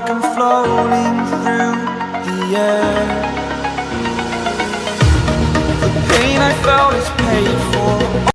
like I'm floating through the air. The pain I felt is paid for